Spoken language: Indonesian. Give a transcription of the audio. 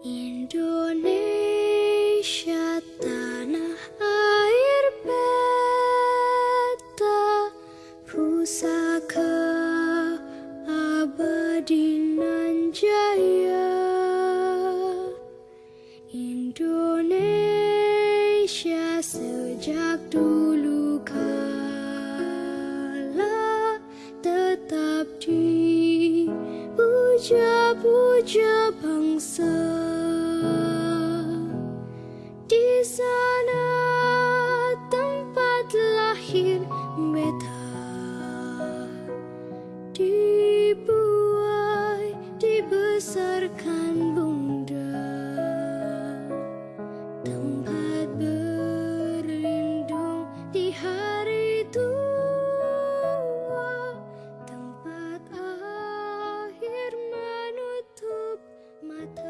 Indonesia tanah air beta pusaka abadi nan jaya Indonesia sejak dulu kala tetap dipuja-puja bangsa sana tempat lahir beta. Dibuai dibesarkan bunda. Tempat berlindung di hari tua. Tempat akhir menutup mata.